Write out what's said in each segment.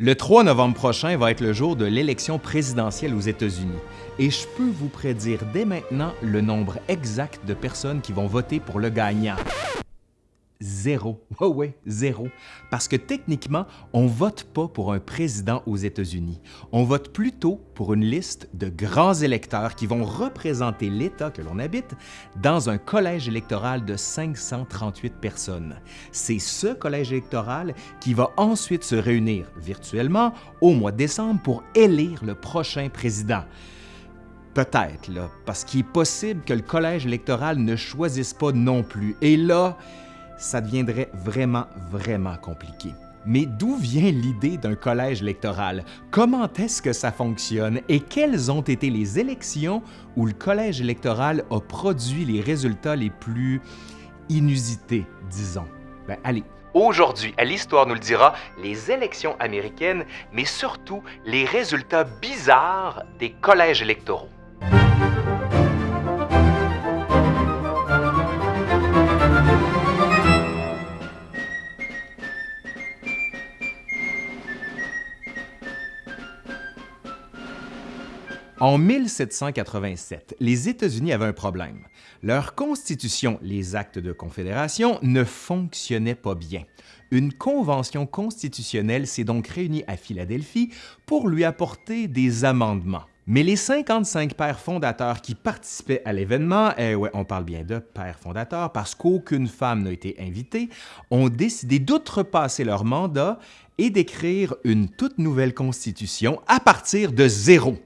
Le 3 novembre prochain va être le jour de l'élection présidentielle aux États-Unis et je peux vous prédire dès maintenant le nombre exact de personnes qui vont voter pour le gagnant. Zéro. Ouais, ouais, zéro. Parce que techniquement, on ne vote pas pour un président aux États-Unis. On vote plutôt pour une liste de grands électeurs qui vont représenter l'État que l'on habite dans un collège électoral de 538 personnes. C'est ce collège électoral qui va ensuite se réunir virtuellement au mois de décembre pour élire le prochain président. Peut-être, là, parce qu'il est possible que le collège électoral ne choisisse pas non plus. Et là, ça deviendrait vraiment, vraiment compliqué. Mais d'où vient l'idée d'un collège électoral? Comment est-ce que ça fonctionne? Et quelles ont été les élections où le collège électoral a produit les résultats les plus inusités, disons? Ben, allez, Aujourd'hui, à l'Histoire nous le dira, les élections américaines, mais surtout les résultats bizarres des collèges électoraux. En 1787, les États-Unis avaient un problème. Leur constitution, les actes de confédération, ne fonctionnaient pas bien. Une convention constitutionnelle s'est donc réunie à Philadelphie pour lui apporter des amendements. Mais les 55 pères fondateurs qui participaient à l'événement, eh ouais, on parle bien de pères fondateurs parce qu'aucune femme n'a été invitée, ont décidé d'outrepasser leur mandat et d'écrire une toute nouvelle constitution à partir de zéro.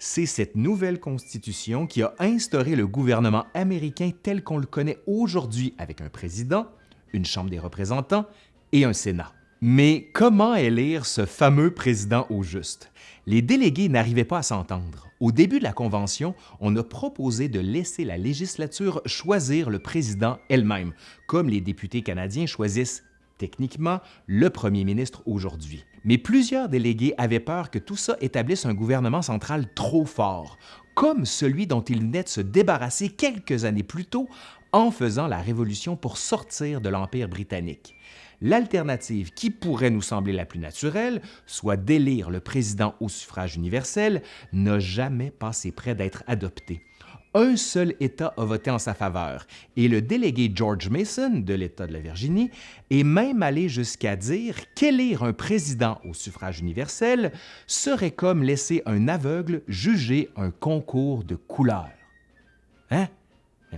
C'est cette nouvelle constitution qui a instauré le gouvernement américain tel qu'on le connaît aujourd'hui avec un président, une Chambre des représentants et un Sénat. Mais comment élire ce fameux président au juste? Les délégués n'arrivaient pas à s'entendre. Au début de la Convention, on a proposé de laisser la législature choisir le président elle-même, comme les députés canadiens choisissent techniquement le premier ministre aujourd'hui. Mais plusieurs délégués avaient peur que tout ça établisse un gouvernement central trop fort, comme celui dont ils venaient de se débarrasser quelques années plus tôt en faisant la Révolution pour sortir de l'Empire britannique. L'alternative qui pourrait nous sembler la plus naturelle, soit d'élire le président au suffrage universel, n'a jamais passé près d'être adoptée un seul État a voté en sa faveur, et le délégué George Mason de l'État de la Virginie est même allé jusqu'à dire qu'élire un président au suffrage universel serait comme laisser un aveugle juger un concours de couleurs. Hein?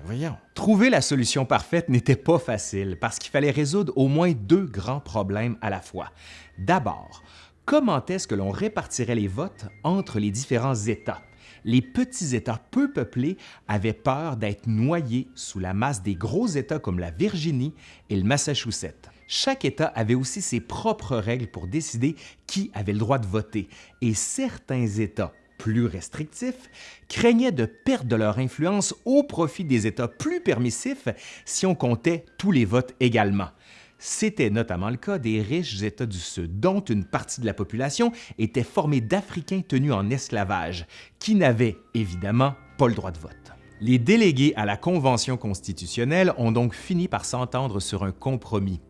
Voyons. Trouver la solution parfaite n'était pas facile parce qu'il fallait résoudre au moins deux grands problèmes à la fois. D'abord, comment est-ce que l'on répartirait les votes entre les différents États? Les petits États peu peuplés avaient peur d'être noyés sous la masse des gros États comme la Virginie et le Massachusetts. Chaque État avait aussi ses propres règles pour décider qui avait le droit de voter, et certains États plus restrictifs craignaient de perdre leur influence au profit des États plus permissifs si on comptait tous les votes également. C'était notamment le cas des riches États du Sud, dont une partie de la population était formée d'Africains tenus en esclavage, qui n'avaient évidemment pas le droit de vote. Les délégués à la Convention constitutionnelle ont donc fini par s'entendre sur un compromis,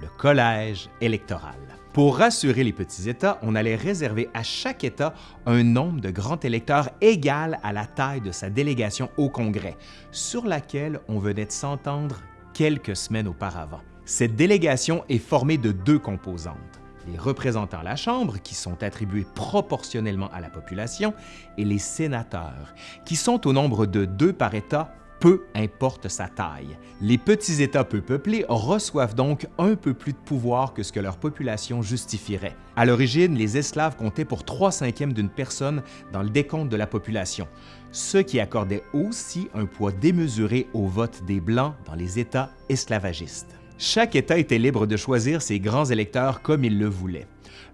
le collège électoral. Pour rassurer les petits États, on allait réserver à chaque État un nombre de grands électeurs égal à la taille de sa délégation au Congrès, sur laquelle on venait de s'entendre quelques semaines auparavant. Cette délégation est formée de deux composantes les représentants à la Chambre, qui sont attribués proportionnellement à la population, et les sénateurs, qui sont au nombre de deux par État, peu importe sa taille. Les petits États peu peuplés reçoivent donc un peu plus de pouvoir que ce que leur population justifierait. À l'origine, les esclaves comptaient pour trois cinquièmes d'une personne dans le décompte de la population, ce qui accordait aussi un poids démesuré au vote des Blancs dans les États esclavagistes. Chaque État était libre de choisir ses grands électeurs comme il le voulait.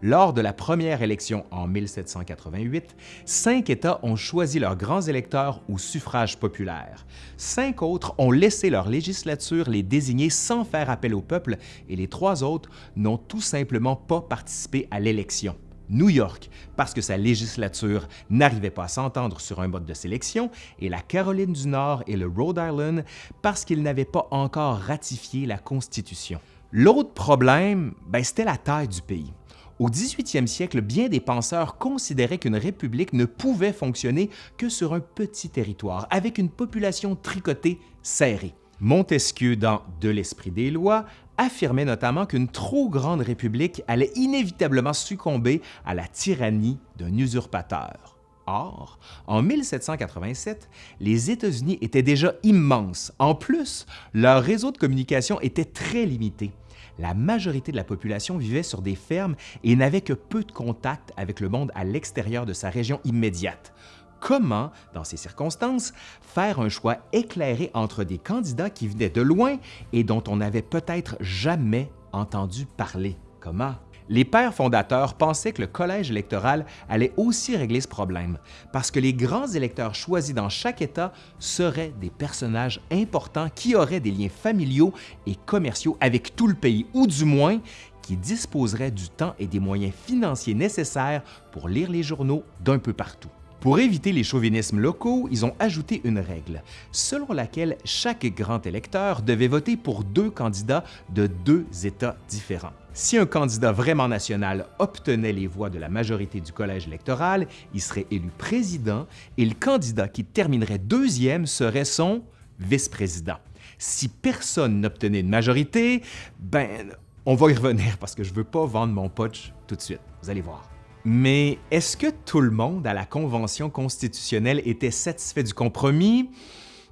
Lors de la première élection en 1788, cinq États ont choisi leurs grands électeurs au suffrage populaire. Cinq autres ont laissé leur législature les désigner sans faire appel au peuple et les trois autres n'ont tout simplement pas participé à l'élection. New York, parce que sa législature n'arrivait pas à s'entendre sur un mode de sélection, et la Caroline du Nord et le Rhode Island, parce qu'ils n'avaient pas encore ratifié la Constitution. L'autre problème, ben, c'était la taille du pays. Au 18e siècle, bien des penseurs considéraient qu'une république ne pouvait fonctionner que sur un petit territoire, avec une population tricotée serrée. Montesquieu, dans De l'esprit des lois, affirmait notamment qu'une trop grande république allait inévitablement succomber à la tyrannie d'un usurpateur. Or, en 1787, les États-Unis étaient déjà immenses. En plus, leur réseau de communication était très limité la majorité de la population vivait sur des fermes et n'avait que peu de contact avec le monde à l'extérieur de sa région immédiate. Comment, dans ces circonstances, faire un choix éclairé entre des candidats qui venaient de loin et dont on n'avait peut-être jamais entendu parler? Comment? Les pères fondateurs pensaient que le collège électoral allait aussi régler ce problème, parce que les grands électeurs choisis dans chaque État seraient des personnages importants qui auraient des liens familiaux et commerciaux avec tout le pays, ou du moins qui disposeraient du temps et des moyens financiers nécessaires pour lire les journaux d'un peu partout. Pour éviter les chauvinismes locaux, ils ont ajouté une règle, selon laquelle chaque grand électeur devait voter pour deux candidats de deux États différents. Si un candidat vraiment national obtenait les voix de la majorité du collège électoral, il serait élu président et le candidat qui terminerait deuxième serait son vice-président. Si personne n'obtenait une majorité, ben, on va y revenir parce que je veux pas vendre mon potch tout de suite. Vous allez voir. Mais est-ce que tout le monde à la Convention constitutionnelle était satisfait du compromis?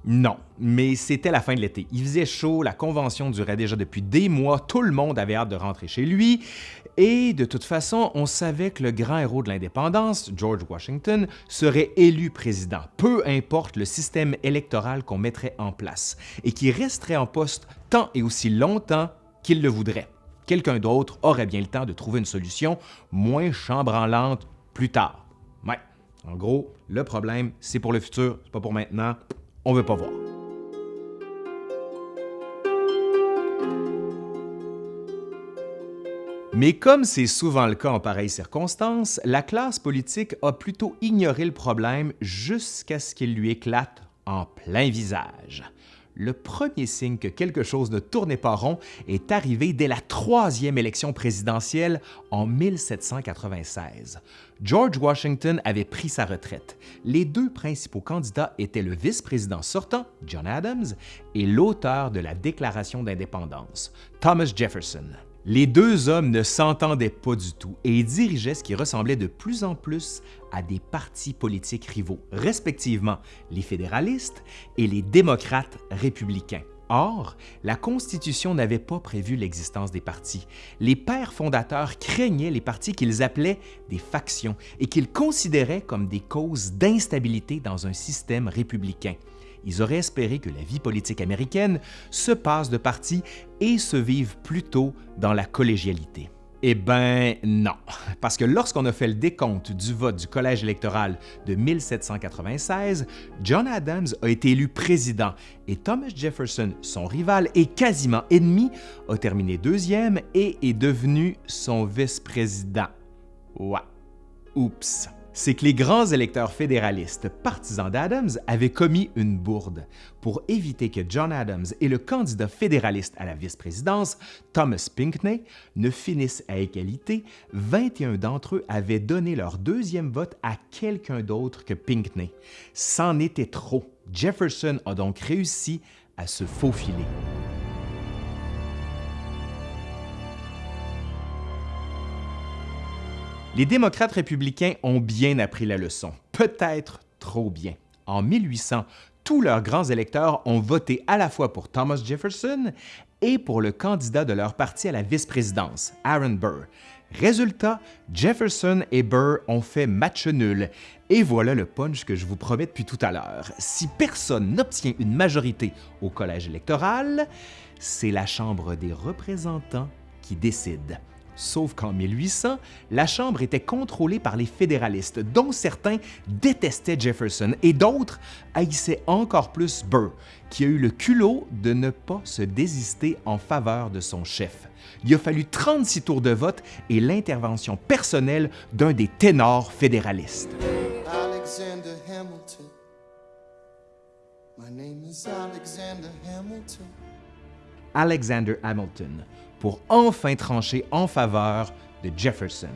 Non, mais c'était la fin de l'été. Il faisait chaud, la convention durait déjà depuis des mois, tout le monde avait hâte de rentrer chez lui, et de toute façon, on savait que le grand héros de l'indépendance, George Washington, serait élu président, peu importe le système électoral qu'on mettrait en place, et qui resterait en poste tant et aussi longtemps qu'il le voudrait. Quelqu'un d'autre aurait bien le temps de trouver une solution moins chambranlante plus tard. Ouais, en gros, le problème, c'est pour le futur, c'est pas pour maintenant on veut pas voir. Mais comme c'est souvent le cas en pareilles circonstances, la classe politique a plutôt ignoré le problème jusqu'à ce qu'il lui éclate en plein visage le premier signe que quelque chose ne tournait pas rond est arrivé dès la troisième élection présidentielle en 1796. George Washington avait pris sa retraite. Les deux principaux candidats étaient le vice-président sortant, John Adams, et l'auteur de la Déclaration d'indépendance, Thomas Jefferson. Les deux hommes ne s'entendaient pas du tout et dirigeaient ce qui ressemblait de plus en plus à des partis politiques rivaux, respectivement les fédéralistes et les démocrates républicains. Or, la Constitution n'avait pas prévu l'existence des partis. Les pères fondateurs craignaient les partis qu'ils appelaient des factions et qu'ils considéraient comme des causes d'instabilité dans un système républicain ils auraient espéré que la vie politique américaine se passe de parti et se vive plutôt dans la collégialité. Eh ben non, parce que lorsqu'on a fait le décompte du vote du collège électoral de 1796, John Adams a été élu président et Thomas Jefferson, son rival et quasiment ennemi, a terminé deuxième et est devenu son vice-président. Ouais. Oups c'est que les grands électeurs fédéralistes partisans d'Adams avaient commis une bourde. Pour éviter que John Adams et le candidat fédéraliste à la vice-présidence, Thomas Pinckney, ne finissent à égalité, 21 d'entre eux avaient donné leur deuxième vote à quelqu'un d'autre que Pinckney. C'en était trop. Jefferson a donc réussi à se faufiler. Les démocrates républicains ont bien appris la leçon, peut-être trop bien. En 1800, tous leurs grands électeurs ont voté à la fois pour Thomas Jefferson et pour le candidat de leur parti à la vice-présidence, Aaron Burr. Résultat, Jefferson et Burr ont fait match nul. Et voilà le punch que je vous promets depuis tout à l'heure. Si personne n'obtient une majorité au collège électoral, c'est la Chambre des représentants qui décide. Sauf qu'en 1800, la Chambre était contrôlée par les fédéralistes, dont certains détestaient Jefferson et d'autres haïssaient encore plus Burr, qui a eu le culot de ne pas se désister en faveur de son chef. Il a fallu 36 tours de vote et l'intervention personnelle d'un des ténors fédéralistes. Alexander Hamilton. My name is Alexander Hamilton. Alexander Hamilton, pour enfin trancher en faveur de Jefferson.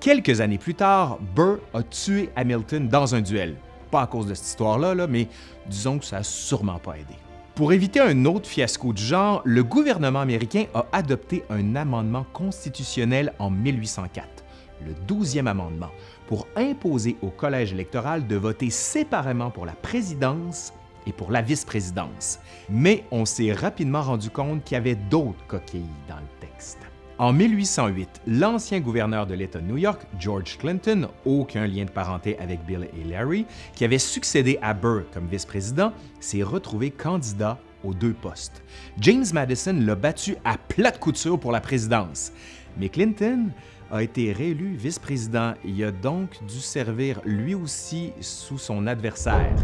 Quelques années plus tard, Burr a tué Hamilton dans un duel. Pas à cause de cette histoire-là, là, mais disons que ça n'a sûrement pas aidé. Pour éviter un autre fiasco du genre, le gouvernement américain a adopté un amendement constitutionnel en 1804, le 12e amendement, pour imposer au collège électoral de voter séparément pour la présidence et pour la vice-présidence. Mais on s'est rapidement rendu compte qu'il y avait d'autres coquilles dans le texte. En 1808, l'ancien gouverneur de l'État de New York, George Clinton, aucun lien de parenté avec Bill et Larry, qui avait succédé à Burr comme vice-président, s'est retrouvé candidat aux deux postes. James Madison l'a battu à plate couture pour la présidence. Mais Clinton a été réélu vice-président et a donc dû servir lui aussi sous son adversaire.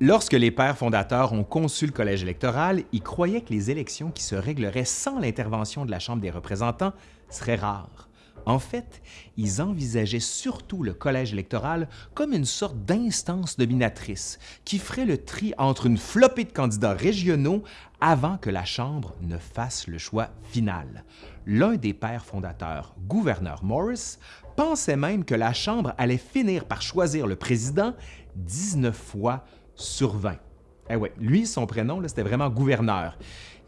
Lorsque les pères fondateurs ont conçu le collège électoral, ils croyaient que les élections qui se régleraient sans l'intervention de la Chambre des représentants seraient rares. En fait, ils envisageaient surtout le collège électoral comme une sorte d'instance dominatrice qui ferait le tri entre une flopée de candidats régionaux avant que la Chambre ne fasse le choix final. L'un des pères fondateurs, gouverneur Morris, pensait même que la Chambre allait finir par choisir le président 19 fois sur 20. Eh ouais, lui, son prénom, c'était vraiment gouverneur.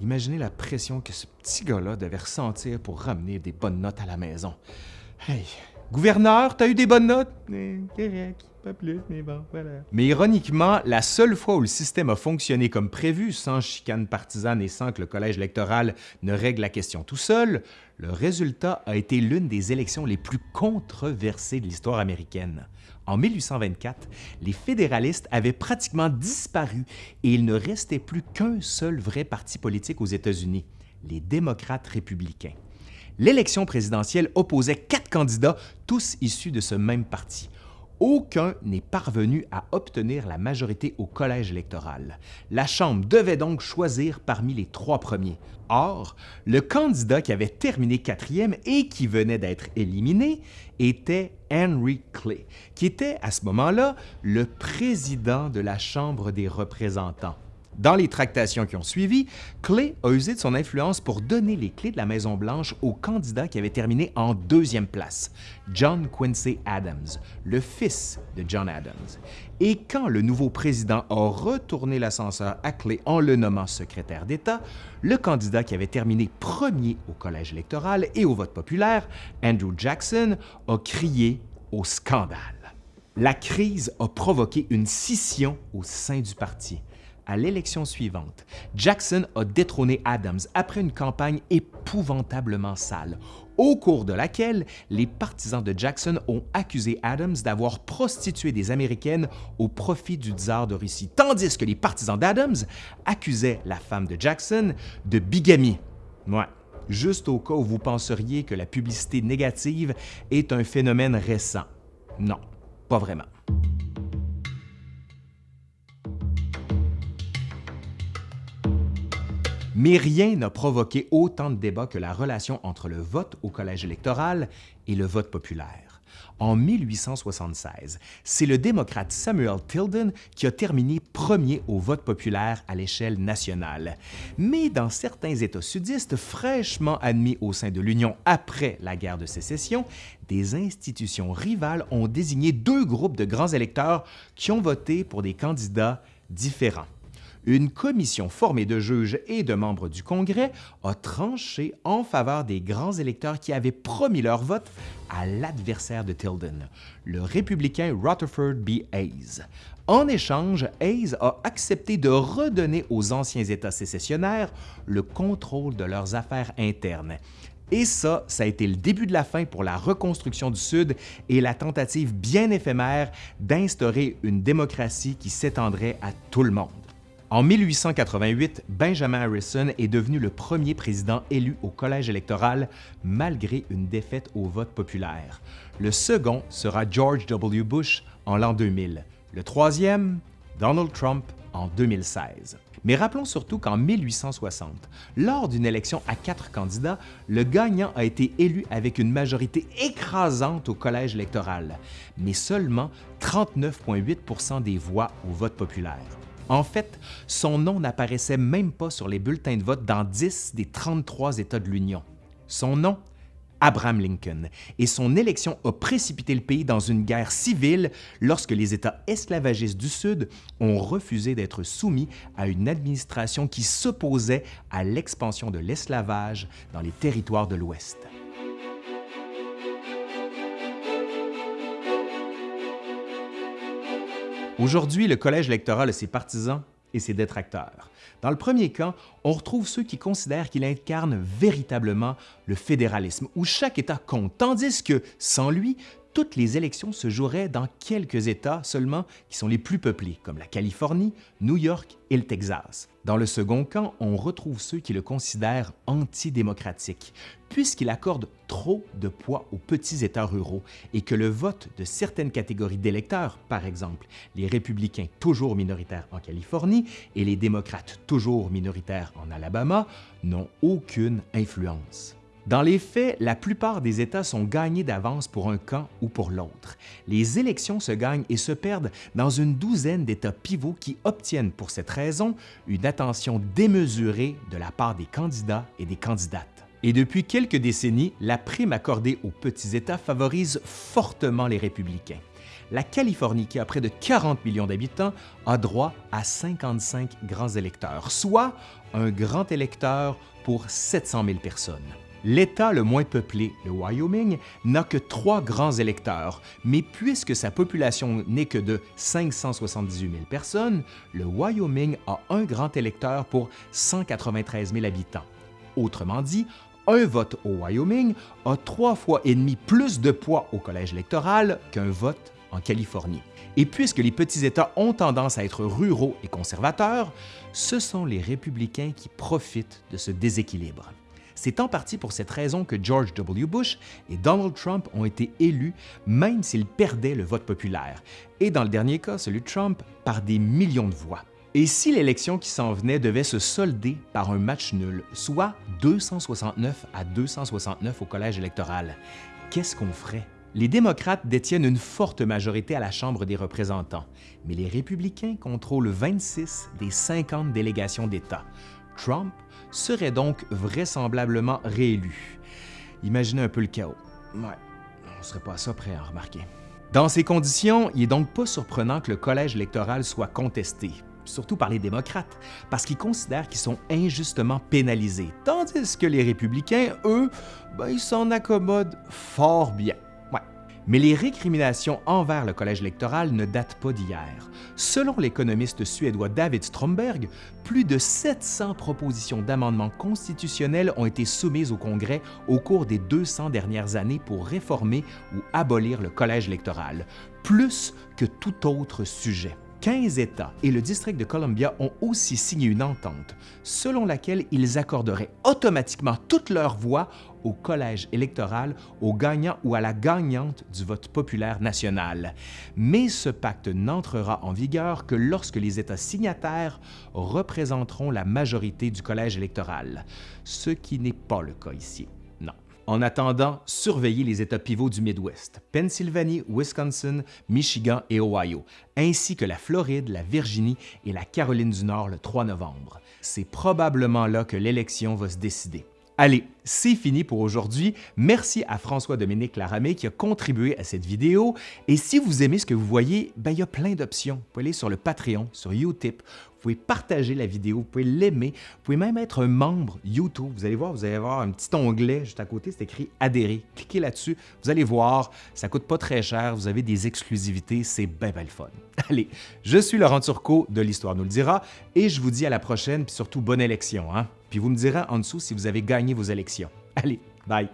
Imaginez la pression que ce petit gars-là devait ressentir pour ramener des bonnes notes à la maison. Hey, gouverneur, t'as eu des bonnes notes? Correct, pas plus, mais bon, voilà. Mais ironiquement, la seule fois où le système a fonctionné comme prévu, sans chicane partisane et sans que le collège électoral ne règle la question tout seul, le résultat a été l'une des élections les plus controversées de l'histoire américaine. En 1824, les fédéralistes avaient pratiquement disparu et il ne restait plus qu'un seul vrai parti politique aux États-Unis, les démocrates républicains. L'élection présidentielle opposait quatre candidats, tous issus de ce même parti aucun n'est parvenu à obtenir la majorité au collège électoral. La Chambre devait donc choisir parmi les trois premiers. Or, le candidat qui avait terminé quatrième et qui venait d'être éliminé était Henry Clay, qui était à ce moment-là le président de la Chambre des représentants. Dans les tractations qui ont suivi, Clay a usé de son influence pour donner les clés de la Maison-Blanche au candidat qui avait terminé en deuxième place, John Quincy Adams, le fils de John Adams. Et quand le nouveau président a retourné l'ascenseur à Clay en le nommant secrétaire d'État, le candidat qui avait terminé premier au collège électoral et au vote populaire, Andrew Jackson, a crié au scandale. La crise a provoqué une scission au sein du parti à l'élection suivante, Jackson a détrôné Adams après une campagne épouvantablement sale, au cours de laquelle les partisans de Jackson ont accusé Adams d'avoir prostitué des Américaines au profit du tsar de Russie, tandis que les partisans d'Adams accusaient la femme de Jackson de bigamie. Ouais, juste au cas où vous penseriez que la publicité négative est un phénomène récent. Non, pas vraiment. Mais rien n'a provoqué autant de débats que la relation entre le vote au collège électoral et le vote populaire. En 1876, c'est le démocrate Samuel Tilden qui a terminé premier au vote populaire à l'échelle nationale. Mais dans certains États sudistes fraîchement admis au sein de l'Union après la guerre de sécession, des institutions rivales ont désigné deux groupes de grands électeurs qui ont voté pour des candidats différents une commission formée de juges et de membres du Congrès a tranché en faveur des grands électeurs qui avaient promis leur vote à l'adversaire de Tilden, le républicain Rutherford B. Hayes. En échange, Hayes a accepté de redonner aux anciens États sécessionnaires le contrôle de leurs affaires internes. Et ça, ça a été le début de la fin pour la reconstruction du Sud et la tentative bien éphémère d'instaurer une démocratie qui s'étendrait à tout le monde. En 1888, Benjamin Harrison est devenu le premier président élu au collège électoral malgré une défaite au vote populaire. Le second sera George W. Bush en l'an 2000. Le troisième, Donald Trump en 2016. Mais rappelons surtout qu'en 1860, lors d'une élection à quatre candidats, le gagnant a été élu avec une majorité écrasante au collège électoral, mais seulement 39,8% des voix au vote populaire. En fait, son nom n'apparaissait même pas sur les bulletins de vote dans 10 des 33 États de l'Union. Son nom Abraham Lincoln, et son élection a précipité le pays dans une guerre civile lorsque les États esclavagistes du Sud ont refusé d'être soumis à une administration qui s'opposait à l'expansion de l'esclavage dans les territoires de l'Ouest. Aujourd'hui, le collège électoral a ses partisans et ses détracteurs. Dans le premier cas, on retrouve ceux qui considèrent qu'il incarne véritablement le fédéralisme, où chaque État compte, tandis que, sans lui, toutes les élections se joueraient dans quelques États seulement qui sont les plus peuplés, comme la Californie, New York et le Texas. Dans le second camp, on retrouve ceux qui le considèrent antidémocratique, puisqu'il accorde trop de poids aux petits États ruraux et que le vote de certaines catégories d'électeurs, par exemple les républicains toujours minoritaires en Californie et les démocrates toujours minoritaires en Alabama, n'ont aucune influence. Dans les faits, la plupart des États sont gagnés d'avance pour un camp ou pour l'autre. Les élections se gagnent et se perdent dans une douzaine d'États pivots qui obtiennent pour cette raison une attention démesurée de la part des candidats et des candidates. Et depuis quelques décennies, la prime accordée aux petits États favorise fortement les républicains. La Californie, qui a près de 40 millions d'habitants, a droit à 55 grands électeurs, soit un grand électeur pour 700 000 personnes. L'État le moins peuplé, le Wyoming, n'a que trois grands électeurs, mais puisque sa population n'est que de 578 000 personnes, le Wyoming a un grand électeur pour 193 000 habitants. Autrement dit, un vote au Wyoming a trois fois et demi plus de poids au collège électoral qu'un vote en Californie. Et puisque les petits États ont tendance à être ruraux et conservateurs, ce sont les républicains qui profitent de ce déséquilibre. C'est en partie pour cette raison que George W. Bush et Donald Trump ont été élus même s'ils perdaient le vote populaire, et dans le dernier cas, celui de Trump, par des millions de voix. Et si l'élection qui s'en venait devait se solder par un match nul, soit 269 à 269 au collège électoral, qu'est-ce qu'on ferait? Les démocrates détiennent une forte majorité à la Chambre des représentants, mais les républicains contrôlent 26 des 50 délégations d'État. Trump serait donc vraisemblablement réélu. Imaginez un peu le chaos. Ouais, on ne serait pas à ça prêt à remarquer. Dans ces conditions, il n'est donc pas surprenant que le collège électoral soit contesté, surtout par les démocrates, parce qu'ils considèrent qu'ils sont injustement pénalisés, tandis que les républicains, eux, ben, ils s'en accommodent fort bien. Mais les récriminations envers le collège électoral ne datent pas d'hier. Selon l'économiste suédois David Stromberg, plus de 700 propositions d'amendements constitutionnels ont été soumises au Congrès au cours des 200 dernières années pour réformer ou abolir le collège électoral, plus que tout autre sujet. 15 États et le district de Columbia ont aussi signé une entente selon laquelle ils accorderaient automatiquement toutes leurs voix au collège électoral au gagnant ou à la gagnante du vote populaire national. Mais ce pacte n'entrera en vigueur que lorsque les États signataires représenteront la majorité du collège électoral, ce qui n'est pas le cas ici. En attendant, surveillez les États pivots du Midwest, Pennsylvanie, Wisconsin, Michigan et Ohio, ainsi que la Floride, la Virginie et la Caroline du Nord le 3 novembre. C'est probablement là que l'élection va se décider. Allez, c'est fini pour aujourd'hui. Merci à François-Dominique Laramé qui a contribué à cette vidéo. Et si vous aimez ce que vous voyez, ben, il y a plein d'options. Vous pouvez aller sur le Patreon, sur Utip, vous pouvez partager la vidéo, vous pouvez l'aimer, vous pouvez même être un membre YouTube. Vous allez voir, vous allez avoir un petit onglet juste à côté, c'est écrit Adhérer. Cliquez là-dessus, vous allez voir, ça coûte pas très cher, vous avez des exclusivités, c'est bien, bien le fun. Allez, je suis Laurent Turcot de l'Histoire nous le dira et je vous dis à la prochaine, puis surtout bonne élection. Hein? Puis vous me direz en dessous si vous avez gagné vos élections. Allez, bye!